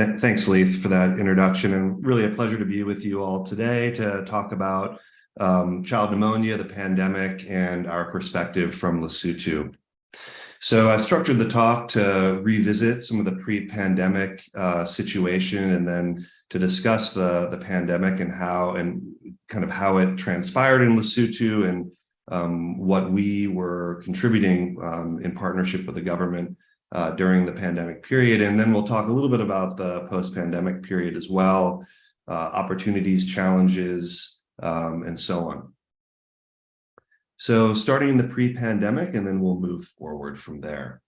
Th thanks, Leith, for that introduction, and really a pleasure to be with you all today to talk about um, child pneumonia, the pandemic, and our perspective from Lesotho. So I structured the talk to revisit some of the pre-pandemic uh, situation and then to discuss the, the pandemic and how and kind of how it transpired in Lesotho and um, what we were contributing um, in partnership with the government uh, during the pandemic period. And then we'll talk a little bit about the post-pandemic period as well, uh, opportunities, challenges, um, and so on. So starting in the pre-pandemic, and then we'll move forward from there.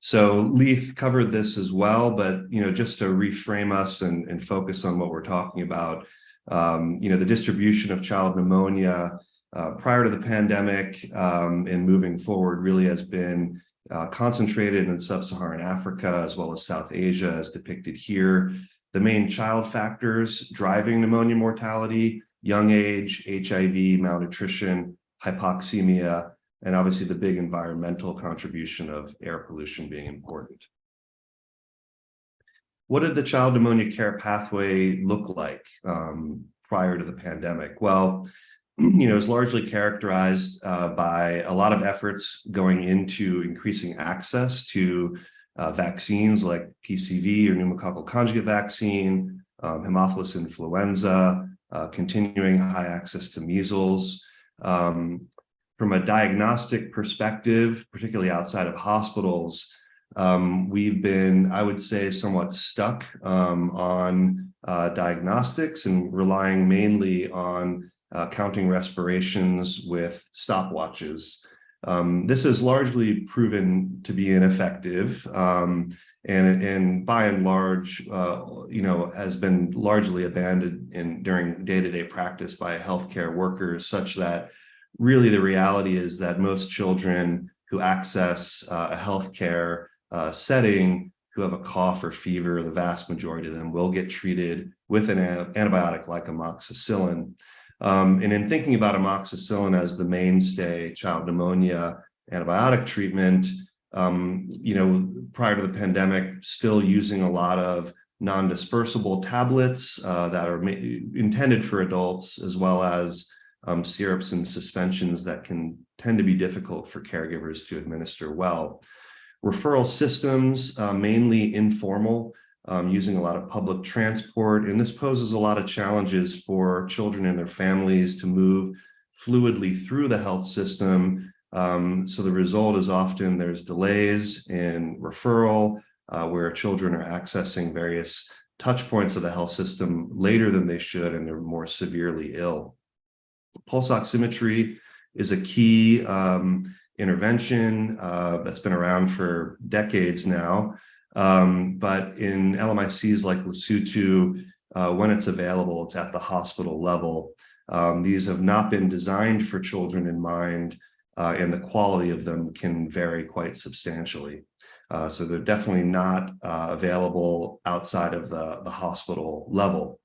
So Leith covered this as well, but you know, just to reframe us and, and focus on what we're talking about, um, you know, the distribution of child pneumonia uh, prior to the pandemic um, and moving forward really has been uh, concentrated in sub-Saharan Africa as well as South Asia as depicted here. The main child factors driving pneumonia mortality, young age, HIV, malnutrition, hypoxemia, and obviously the big environmental contribution of air pollution being important. What did the child pneumonia care pathway look like um, prior to the pandemic? Well, you know, is largely characterized uh, by a lot of efforts going into increasing access to uh, vaccines like PCV or pneumococcal conjugate vaccine, um, Haemophilus influenza, uh, continuing high access to measles. Um, from a diagnostic perspective, particularly outside of hospitals, um, we've been, I would say, somewhat stuck um, on uh, diagnostics and relying mainly on uh, counting respirations with stopwatches. Um, this has largely proven to be ineffective um, and, and by and large, uh, you know, has been largely abandoned in during day-to-day -day practice by healthcare workers such that really the reality is that most children who access uh, a healthcare uh, setting who have a cough or fever, the vast majority of them will get treated with an antibiotic like amoxicillin. Um, and in thinking about amoxicillin as the mainstay child pneumonia antibiotic treatment, um, you know, prior to the pandemic, still using a lot of non-dispersible tablets uh, that are intended for adults, as well as um, syrups and suspensions that can tend to be difficult for caregivers to administer well. Referral systems, uh, mainly informal, um, using a lot of public transport. And this poses a lot of challenges for children and their families to move fluidly through the health system. Um, so the result is often there's delays in referral uh, where children are accessing various touch points of the health system later than they should and they're more severely ill. Pulse oximetry is a key um, intervention uh, that's been around for decades now. Um, but in LMICs like Lesotho, uh, when it's available, it's at the hospital level. Um, these have not been designed for children in mind, uh, and the quality of them can vary quite substantially. Uh, so they're definitely not uh, available outside of the, the hospital level.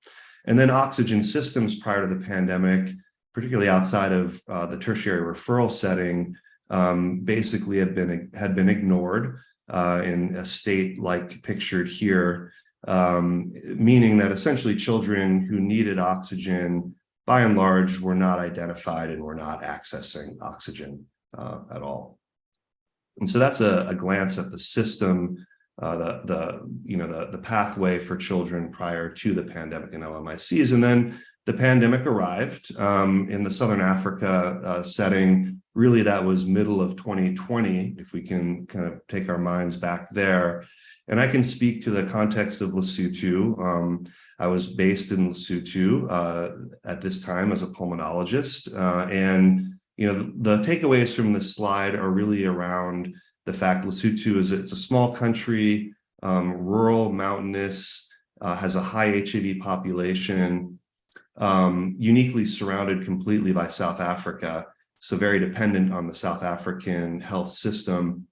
And then oxygen systems prior to the pandemic, particularly outside of uh, the tertiary referral setting, um, basically have been had been ignored uh, in a state like pictured here, um, meaning that essentially children who needed oxygen by and large were not identified and were not accessing oxygen uh, at all. And so that's a, a glance at the system, uh, the, the, you know, the, the pathway for children prior to the pandemic in LMICs. And then the pandemic arrived um, in the Southern Africa uh, setting. Really, that was middle of 2020, if we can kind of take our minds back there. And I can speak to the context of Lesotho. Um, I was based in Lesotho uh, at this time as a pulmonologist. Uh, and, you know, the, the, takeaways from this slide are really around the fact Lesotho is it's a small country, um, rural, mountainous, uh, has a high HIV population, um, uniquely surrounded completely by South Africa, so very dependent on the South African health system.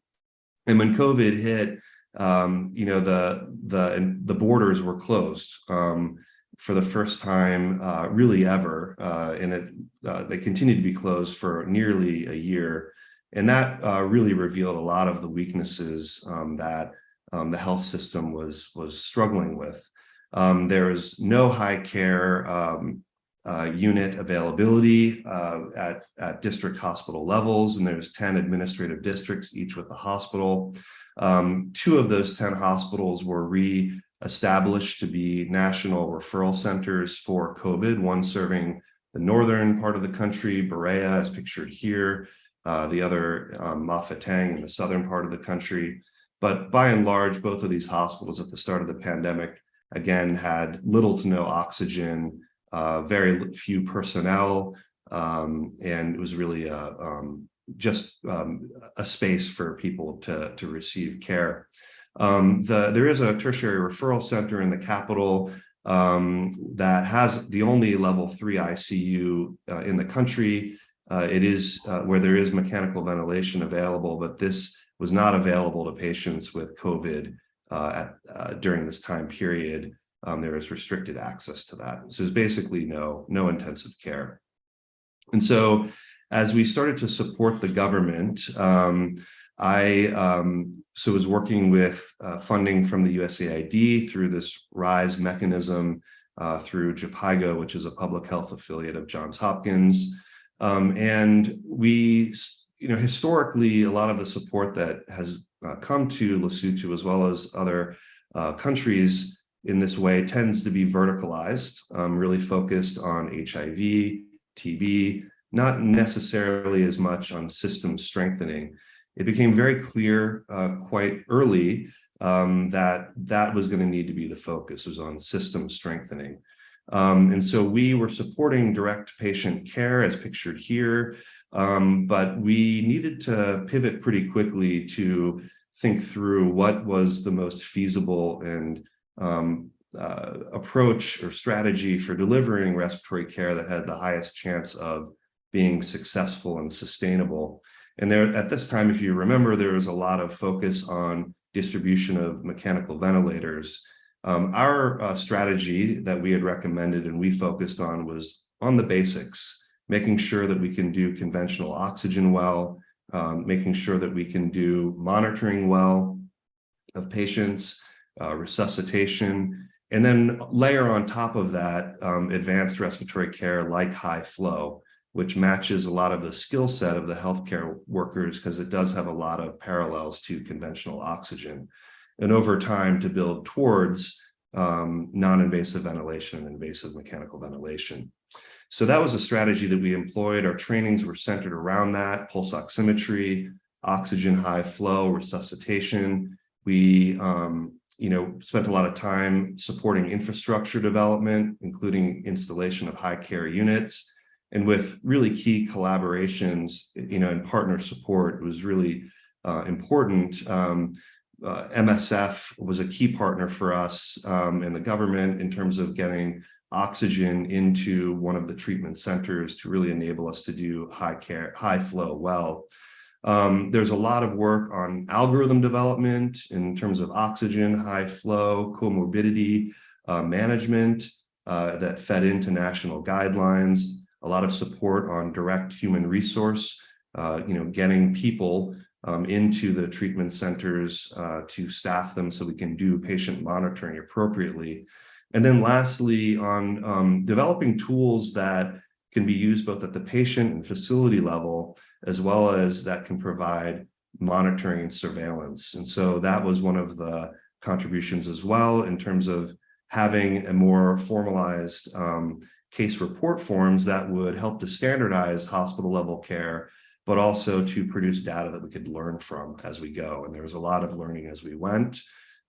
And when COVID hit, um, you know, the, the, the borders were closed um, for the first time uh, really ever, uh, and it, uh, they continued to be closed for nearly a year. And that uh, really revealed a lot of the weaknesses um, that um, the health system was, was struggling with. Um, there is no high care um, uh, unit availability uh, at, at district hospital levels, and there's 10 administrative districts, each with a hospital. Um, two of those 10 hospitals were re-established to be national referral centers for COVID, one serving the northern part of the country, Berea as pictured here, uh, the other um, Tang in the southern part of the country. But by and large, both of these hospitals at the start of the pandemic, again, had little to no oxygen, uh, very few personnel, um, and it was really a, um, just um, a space for people to, to receive care. Um, the, there is a tertiary referral center in the capital um, that has the only level three ICU uh, in the country. Uh, it is uh, where there is mechanical ventilation available, but this was not available to patients with COVID uh, at, uh, during this time period. Um, there is restricted access to that. So there's basically no, no intensive care. And so as we started to support the government, um, I um, so was working with uh, funding from the USAID through this RISE mechanism uh, through Jhpiego, which is a public health affiliate of Johns Hopkins. Um, and we, you know, historically, a lot of the support that has uh, come to Lesotho as well as other uh, countries in this way tends to be verticalized, um, really focused on HIV, TB, not necessarily as much on system strengthening. It became very clear uh, quite early um, that that was going to need to be the focus was on system strengthening. Um, and so we were supporting direct patient care as pictured here, um, but we needed to pivot pretty quickly to think through what was the most feasible and um, uh, approach or strategy for delivering respiratory care that had the highest chance of being successful and sustainable. And there, at this time, if you remember, there was a lot of focus on distribution of mechanical ventilators. Um, our uh, strategy that we had recommended and we focused on was on the basics, making sure that we can do conventional oxygen well, um, making sure that we can do monitoring well of patients, uh, resuscitation, and then layer on top of that um, advanced respiratory care like high flow, which matches a lot of the skill set of the healthcare workers because it does have a lot of parallels to conventional oxygen. And over time to build towards um, non-invasive ventilation and invasive mechanical ventilation. So that was a strategy that we employed. Our trainings were centered around that, pulse oximetry, oxygen high flow, resuscitation. We um, you know, spent a lot of time supporting infrastructure development, including installation of high care units, and with really key collaborations, you know, and partner support was really uh, important. Um, uh, MSF was a key partner for us um, and the government in terms of getting oxygen into one of the treatment centers to really enable us to do high care, high flow well. Um, there's a lot of work on algorithm development in terms of oxygen, high flow, comorbidity uh, management uh, that fed into national guidelines, a lot of support on direct human resource, uh, you know, getting people um, into the treatment centers uh, to staff them so we can do patient monitoring appropriately. And then lastly, on um, developing tools that can be used both at the patient and facility level, as well as that can provide monitoring and surveillance. And so that was one of the contributions as well in terms of having a more formalized um, case report forms that would help to standardize hospital level care, but also to produce data that we could learn from as we go. And there was a lot of learning as we went.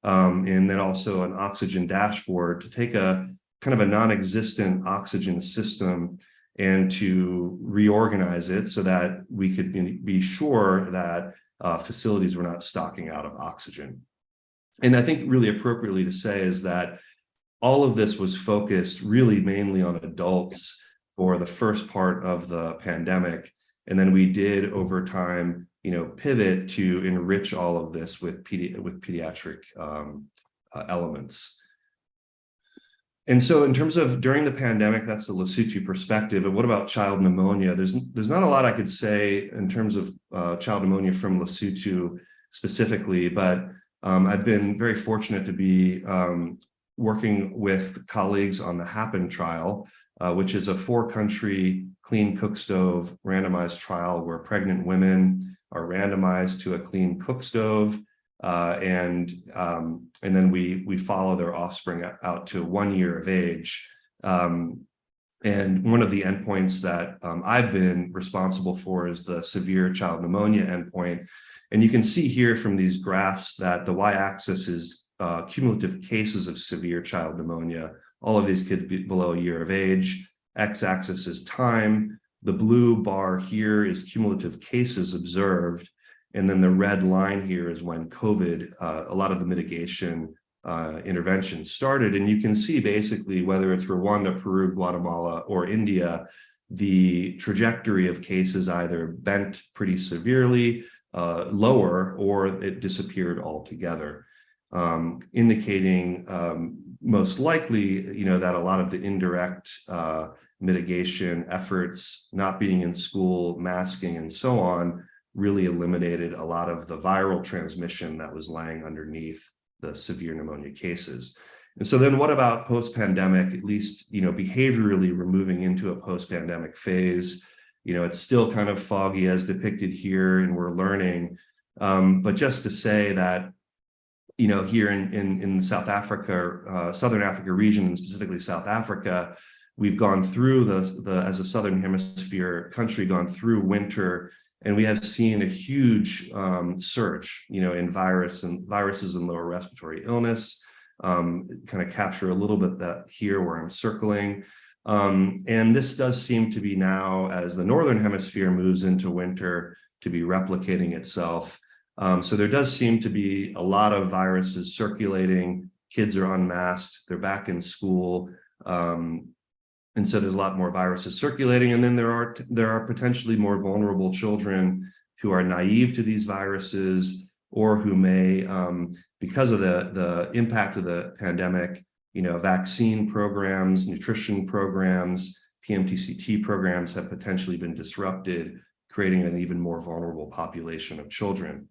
Um, and then also an oxygen dashboard to take a kind of a non-existent oxygen system and to reorganize it so that we could be sure that uh, facilities were not stocking out of oxygen. And I think really appropriately to say is that all of this was focused really mainly on adults for the first part of the pandemic. And then we did over time, you know, pivot to enrich all of this with, pedi with pediatric um, uh, elements. And so in terms of during the pandemic, that's the Lesotho perspective. And what about child pneumonia? There's, there's not a lot I could say in terms of uh, child pneumonia from Lesotho specifically, but um, I've been very fortunate to be um, working with colleagues on the HAPIN trial, uh, which is a four-country clean cook stove randomized trial where pregnant women are randomized to a clean cook stove, uh, and um, and then we we follow their offspring out to one year of age. Um, and one of the endpoints that um, I've been responsible for is the severe child pneumonia endpoint. And you can see here from these graphs that the y-axis is uh, cumulative cases of severe child pneumonia, all of these kids below a year of age. X-axis is time. The blue bar here is cumulative cases observed. And then the red line here is when COVID, uh, a lot of the mitigation uh, interventions started. And you can see basically whether it's Rwanda, Peru, Guatemala, or India, the trajectory of cases either bent pretty severely, uh, lower, or it disappeared altogether, um, indicating um, most likely, you know, that a lot of the indirect uh, mitigation efforts, not being in school, masking, and so on, really eliminated a lot of the viral transmission that was lying underneath the severe pneumonia cases. And so then what about post-pandemic, at least, you know, behaviorally we're moving into a post-pandemic phase. You know, it's still kind of foggy as depicted here and we're learning. Um, but just to say that, you know, here in, in, in South Africa, uh, Southern Africa region, and specifically South Africa, we've gone through the, the, as a Southern hemisphere country, gone through winter and we have seen a huge um, surge, you know, in virus and viruses and lower respiratory illness, um, kind of capture a little bit that here where I'm circling. Um, and this does seem to be now, as the Northern hemisphere moves into winter, to be replicating itself. Um, so there does seem to be a lot of viruses circulating. Kids are unmasked, they're back in school. Um, and so there's a lot more viruses circulating. And then there are there are potentially more vulnerable children who are naive to these viruses or who may, um, because of the, the impact of the pandemic, you know, vaccine programs, nutrition programs, PMTCT programs have potentially been disrupted, creating an even more vulnerable population of children.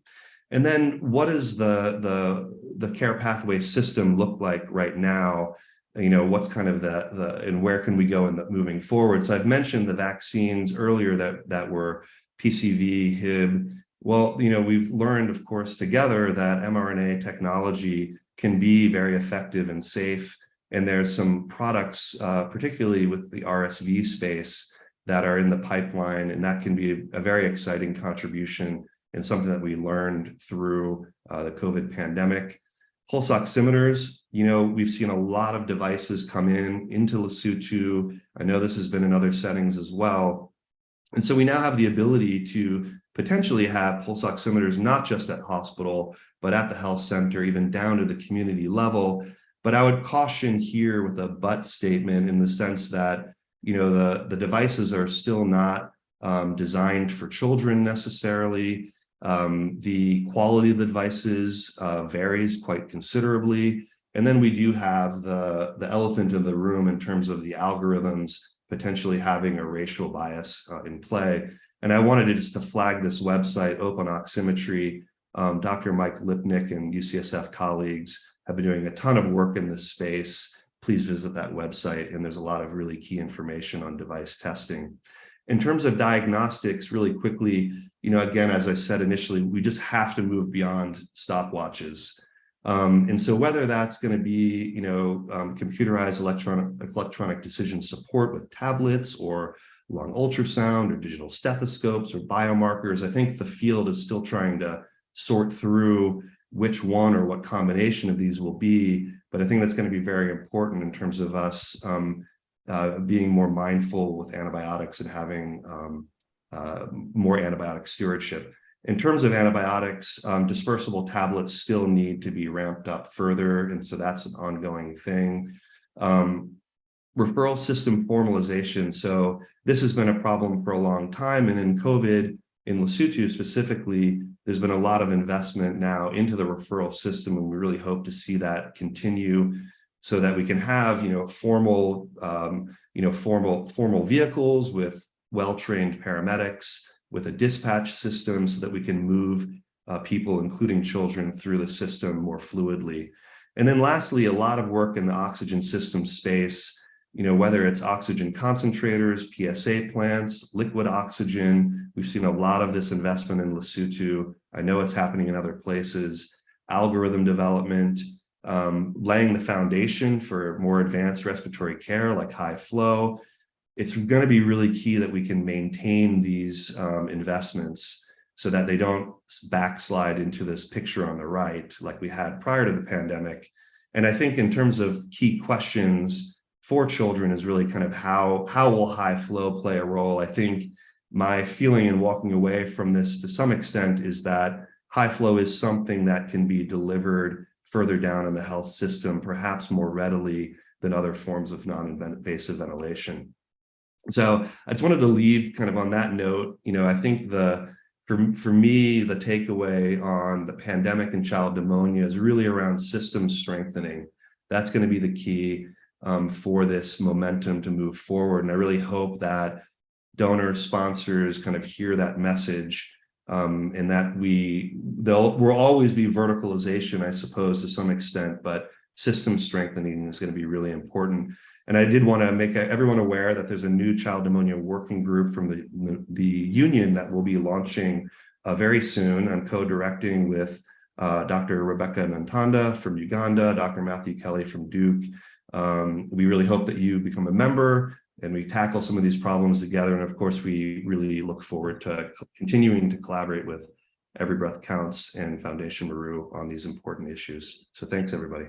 And then what does the, the, the care pathway system look like right now you know, what's kind of the, the and where can we go in the moving forward? So I've mentioned the vaccines earlier that, that were PCV, HIB. Well, you know, we've learned, of course, together that mRNA technology can be very effective and safe. And there's some products, uh, particularly with the RSV space, that are in the pipeline, and that can be a, very exciting contribution and something that we learned through uh, the COVID pandemic. Pulse oximeters, you know, we've seen a lot of devices come in into Lesotho. I know this has been in other settings as well. And so we now have the ability to potentially have pulse oximeters, not just at hospital, but at the health center, even down to the community level. But I would caution here with a but statement in the sense that, you know, the, the devices are still not um, designed for children necessarily. Um, the quality of the devices uh, varies quite considerably. And then we do have the, the elephant in the room in terms of the algorithms potentially having a racial bias uh, in play. And I wanted to just to flag this website, Open Oximetry. Um, Dr. Mike Lipnick and UCSF colleagues have been doing a ton of work in this space. Please visit that website. And there's a lot of really key information on device testing. In terms of diagnostics, really quickly, you know, again, as I said initially, we just have to move beyond stopwatches. Um, and so whether that's going to be, you know, um, computerized electronic electronic decision support with tablets or lung ultrasound or digital stethoscopes or biomarkers, I think the field is still trying to sort through which one or what combination of these will be. But I think that's going to be very important in terms of us um, uh, being more mindful with antibiotics and having um, uh, more antibiotic stewardship. In terms of antibiotics, um, dispersible tablets still need to be ramped up further, and so that's an ongoing thing. Um, referral system formalization. So this has been a problem for a long time, and in COVID, in Lesotho specifically, there's been a lot of investment now into the referral system, and we really hope to see that continue so that we can have, you know, formal, um, you know, formal, formal vehicles with well-trained paramedics, with a dispatch system so that we can move uh, people, including children, through the system more fluidly. And then lastly, a lot of work in the oxygen system space, you know, whether it's oxygen concentrators, PSA plants, liquid oxygen. We've seen a lot of this investment in Lesotho. I know it's happening in other places, algorithm development, um, laying the foundation for more advanced respiratory care like high flow. It's going to be really key that we can maintain these um, investments so that they don't backslide into this picture on the right like we had prior to the pandemic. And I think in terms of key questions for children is really kind of how, how will high flow play a role? I think my feeling in walking away from this to some extent is that high flow is something that can be delivered further down in the health system, perhaps more readily than other forms of non-invasive ventilation. So I just wanted to leave kind of on that note, you know, I think the for, for me, the takeaway on the pandemic and child pneumonia is really around system strengthening. That's going to be the key um, for this momentum to move forward. And I really hope that donor sponsors kind of hear that message um, and that we, there'll will always be verticalization, I suppose, to some extent, but system strengthening is going to be really important. And I did want to make everyone aware that there's a new child pneumonia working group from the, the, union that will be launching uh, very soon. I'm co-directing with uh, Dr. Rebecca Nantanda from Uganda, Dr. Matthew Kelly from Duke. Um, we really hope that you become a member and we tackle some of these problems together. And of course, we really look forward to continuing to collaborate with Every Breath Counts and Foundation Maru on these important issues. So thanks, everybody.